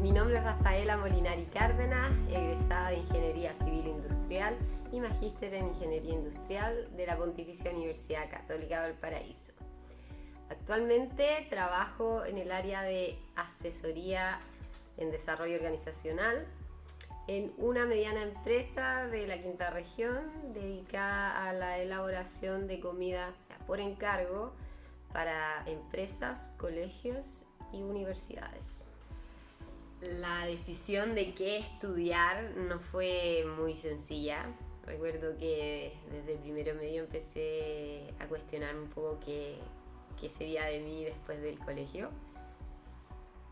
Mi nombre es Rafaela Molinari Cárdenas, egresada de Ingeniería Civil Industrial y magíster en Ingeniería Industrial de la Pontificia Universidad Católica del Paraíso. Actualmente trabajo en el área de asesoría en desarrollo organizacional en una mediana empresa de la quinta región dedicada a la elaboración de comida por encargo para empresas, colegios y universidades. La decisión de qué estudiar no fue muy sencilla. Recuerdo que desde el primero medio empecé a cuestionar un poco qué, qué sería de mí después del colegio.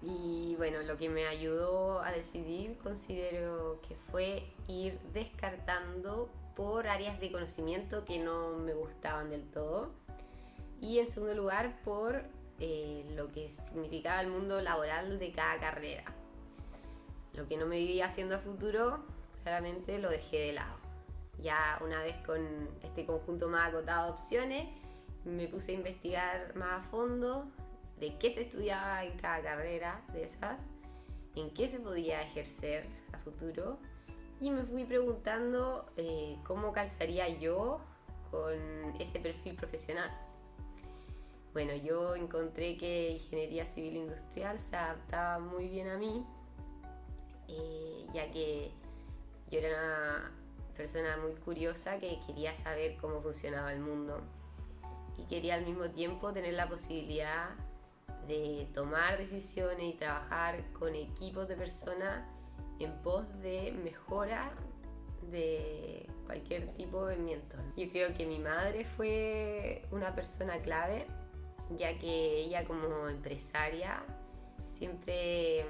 Y bueno, lo que me ayudó a decidir considero que fue ir descartando por áreas de conocimiento que no me gustaban del todo. Y en segundo lugar por eh, lo que significaba el mundo laboral de cada carrera. Lo que no me vivía haciendo a futuro, claramente lo dejé de lado. Ya una vez con este conjunto más acotado de opciones, me puse a investigar más a fondo de qué se estudiaba en cada carrera de esas, en qué se podía ejercer a futuro y me fui preguntando eh, cómo calzaría yo con ese perfil profesional. Bueno, yo encontré que ingeniería civil industrial se adaptaba muy bien a mí, eh, ya que yo era una persona muy curiosa que quería saber cómo funcionaba el mundo y quería al mismo tiempo tener la posibilidad de tomar decisiones y trabajar con equipos de personas en pos de mejora de cualquier tipo de movimiento. Yo creo que mi madre fue una persona clave, ya que ella como empresaria siempre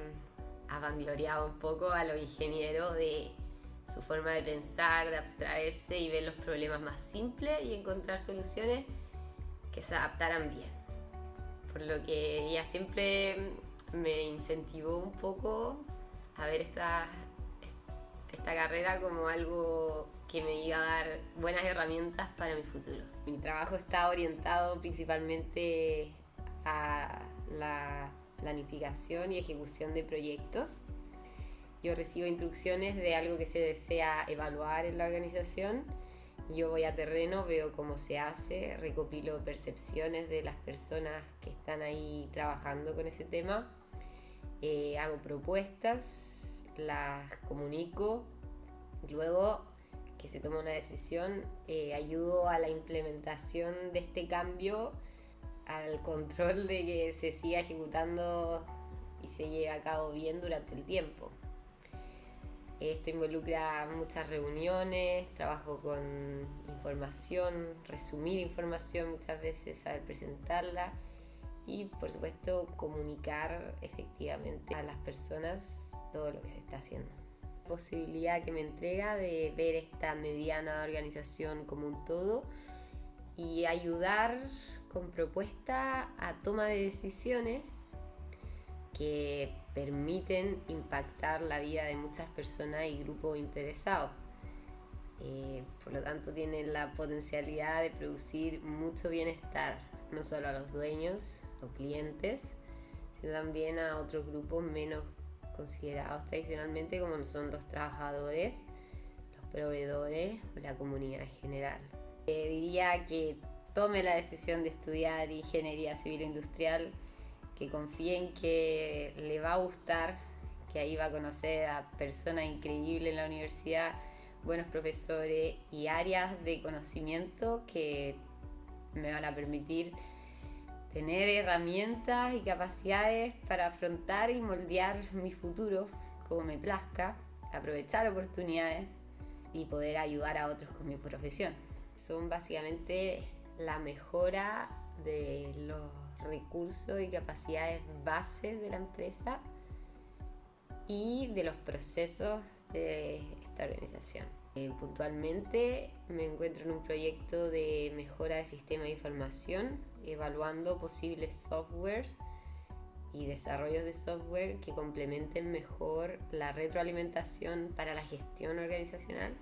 ha vangloriado un poco a los ingenieros de su forma de pensar, de abstraerse y ver los problemas más simples y encontrar soluciones que se adaptaran bien por lo que ella siempre me incentivó un poco a ver esta, esta carrera como algo que me iba a dar buenas herramientas para mi futuro. Mi trabajo está orientado principalmente a la planificación y ejecución de proyectos. Yo recibo instrucciones de algo que se desea evaluar en la organización yo voy a terreno, veo cómo se hace, recopilo percepciones de las personas que están ahí trabajando con ese tema, eh, hago propuestas, las comunico, luego que se toma una decisión, eh, ayudo a la implementación de este cambio, al control de que se siga ejecutando y se lleve a cabo bien durante el tiempo. Esto involucra muchas reuniones, trabajo con información, resumir información muchas veces, saber presentarla y por supuesto comunicar efectivamente a las personas todo lo que se está haciendo. Posibilidad que me entrega de ver esta mediana organización como un todo y ayudar con propuesta a toma de decisiones que permiten impactar la vida de muchas personas y grupos interesados. Eh, por lo tanto, tienen la potencialidad de producir mucho bienestar, no solo a los dueños o clientes, sino también a otros grupos menos considerados tradicionalmente como son los trabajadores, los proveedores o la comunidad en general. Eh, diría que tome la decisión de estudiar ingeniería civil industrial que confíen que le va a gustar, que ahí va a conocer a personas increíbles en la universidad, buenos profesores y áreas de conocimiento que me van a permitir tener herramientas y capacidades para afrontar y moldear mi futuro como me plazca, aprovechar oportunidades y poder ayudar a otros con mi profesión. Son básicamente la mejora de los recursos y capacidades bases de la empresa y de los procesos de esta organización. Eh, puntualmente me encuentro en un proyecto de mejora de sistema de información, evaluando posibles softwares y desarrollos de software que complementen mejor la retroalimentación para la gestión organizacional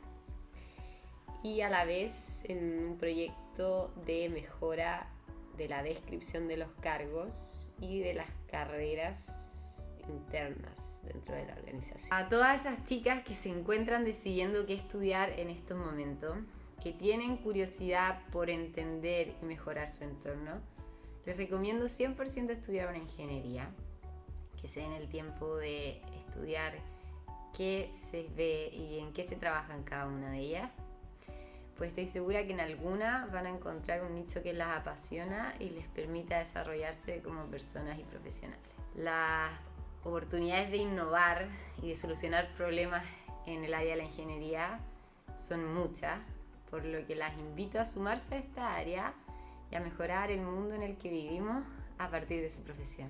y a la vez en un proyecto de mejora de la descripción de los cargos y de las carreras internas dentro de la organización. A todas esas chicas que se encuentran decidiendo qué estudiar en estos momentos, que tienen curiosidad por entender y mejorar su entorno, les recomiendo 100% estudiar una ingeniería, que se den el tiempo de estudiar qué se ve y en qué se trabaja cada una de ellas pues estoy segura que en alguna van a encontrar un nicho que las apasiona y les permita desarrollarse como personas y profesionales. Las oportunidades de innovar y de solucionar problemas en el área de la ingeniería son muchas, por lo que las invito a sumarse a esta área y a mejorar el mundo en el que vivimos a partir de su profesión.